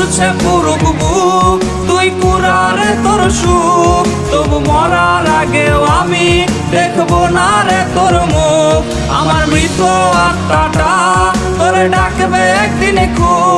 পুরছে পুরুক বুক তুই কুরারে তোর সুখ তবু মরার আগেও আমি দেখব না রে তোর মুখ। আমার মৃত আত্মাটা তোরে ডাকবে একদিনে খুব।